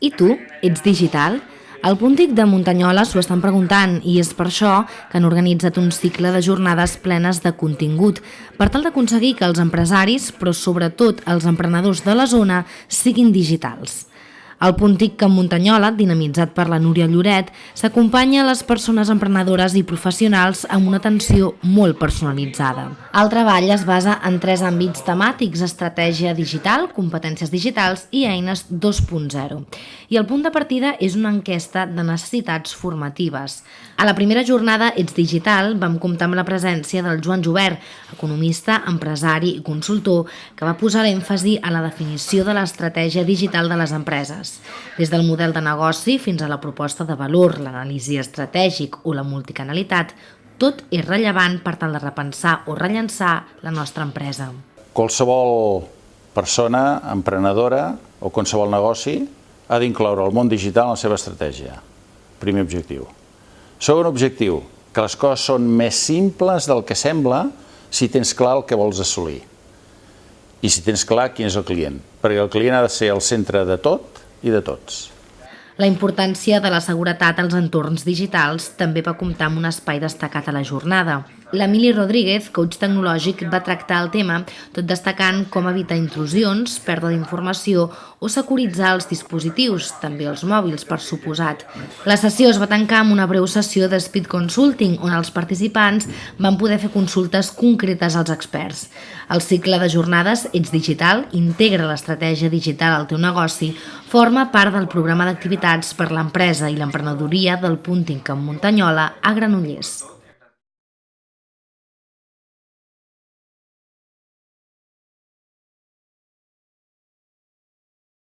I tu, ets digital? Al Puntic de Muntanyola s'ho estan preguntant i és per això que han organitzat un cicle de jornades plenes de contingut per tal d'aconseguir que els empresaris, però sobretot els emprenedors de la zona, siguin digitals. El Puntic Camp Muntanyola, dinamitzat per la Núria Lloret, s'acompanya a les persones emprenedores i professionals amb una atenció molt personalitzada. El treball es basa en tres àmbits temàtics, estratègia digital, competències digitals i eines 2.0. I el punt de partida és una enquesta de necessitats formatives. A la primera jornada Ets Digital vam comptar amb la presència del Joan Jobert, economista, empresari i consultor, que va posar l'èmfasi a la definició de l'estratègia digital de les empreses des del model de negoci fins a la proposta de valor, l'anàlisi estratègic o la multicanalitat, tot és rellevant per tal de repensar o rellençar la nostra empresa. Qualsevol persona emprenedora o qualsevol negoci ha d'incloure el món digital en la seva estratègia. Primer objectiu. Segon objectiu, que les coses són més simples del que sembla si tens clar el que vols assolir i si tens clar quin és el client, perquè el client ha de ser el centre de tot i de tots. La importància de la seguretat als entorns digitals també va comptar amb un espai destacat a la jornada. L'Emili Rodríguez, coach tecnològic, va tractar el tema, tot destacant com evitar intrusions, pèrdua d'informació o securitzar els dispositius, també els mòbils, per suposat. La sessió es va tancar amb una breu sessió de Speed Consulting, on els participants van poder fer consultes concretes als experts. El cicle de jornades Ets Digital integra l'estratègia digital al teu negoci, forma part del programa d'activitats per l'empresa i l'emprenedoria del Punting Camp Muntanyola a Granollers.